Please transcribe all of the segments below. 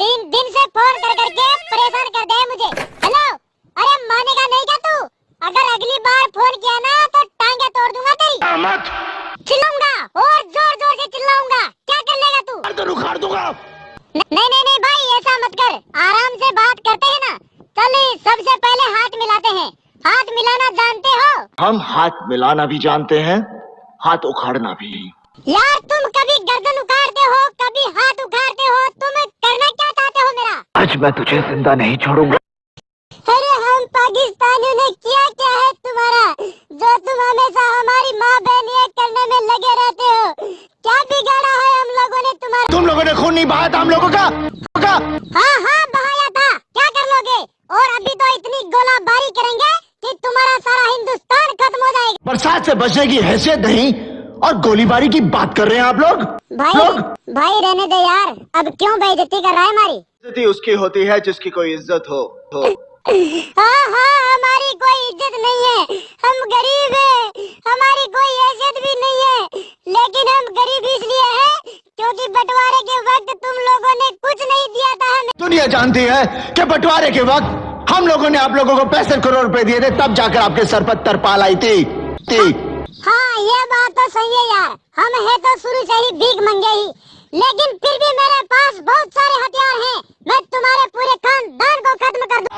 तीन दिन से फ़ोन कर करके परेशान कर दे मुझे। हेलो अरे मानेगा नहीं क्या तू? अगर अगली बार फ़ोन किया ना तो टांगे तोड़ दूँगा तेरी। मत। चिल्लाऊँगा और ज़ोर ज़ोर से चिल्लाऊँगा। क्या कर लेगा तू? गर्दन उखाड़ दूँगा। नहीं नहीं नहीं भाई ऐसा मत कर। आराम से बात करते हैं ना। चल सबसे पहले हाथ मिलाते हैं। हाथ मिलाना जानते हो? हम हाथ मिलाना भी जानते हैं हाथ उखाड़ना भी। यार तुम आज मैं तुझे ज़िंदा नहीं छोड़ूँगा। अरे हम पाकिस्तानियों ने किया क्या है तुम्हारा? जो तुम हमेशा हमारी माँ बहन करने में लगे रहते हो क्या बिगाड़ा है हम लोगों ने तुम्हारा? तुम लोगों ने खून नहीं बहाया था हम लोगों का? का? हाँ हाँ बहाया था। क्या कर लोगे और अभी तो इतनी गोलाबारी करेंगे कि तुम्हारा सारा हिंदुस्तान खत्म हो जाएगा। बरसात से बचने की हैसियत नहीं। और गोलीबारी की बात कर रहे हैं आप लोग? भाई लोग? भाई रहने दे यार। अब क्यों बेइज्जती कर रहा है हमारी? इज़्ज़त उसकी होती है जिसकी कोई इज़्ज़त हो, हो। हाँ हाँ हमारी कोई इज़्ज़त नहीं है। हम गरीब हैं। हमारी कोई हैसियत भी नहीं है। लेकिन हम गरीब इसलिए हैं क्योंकि बंटवारे के वक्त तुम लोगों ने कुछ नहीं दिया था हमें। दुनिया जानती है कि बंटवारे के वक्त हम लोगों ने आप लोगों को पैंसठ करोड़ रुपए दिए थे तब जाकर आपके सर पर तरपाल आई थी। थी। हाँ ये बात तो सही है यार। हम है तो शुरू से ही भीख मंगे ही। लेकिन फिर भी मेरे पास बहुत सारे हथियार हैं। मैं तुम्हारे पूरे खानदान को खत्म कर दूँ।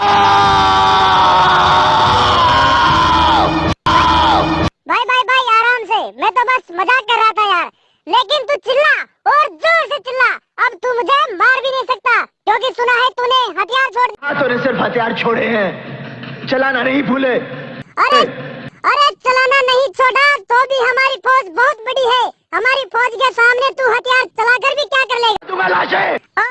भाई भाई भाई आराम से। मैं तो बस मज़ाक कर रहा था यार। लेकिन तू चिल्ला और ज़ोर से चिल्ला। अब तू मुझे मार भी नहीं सकता क्योंकि सुना है तूने हथियार छोड़ हाँ तूने सिर्फ़ हथियार छोड़े हैं। चलाना नहीं भूले। अरे अरे छोड़ा भी हमारी फौज बहुत बड़ी है। हमारी फौज के सामने तू हथियार चलाकर भी क्या कर लेगा? तुम्हें लाशें!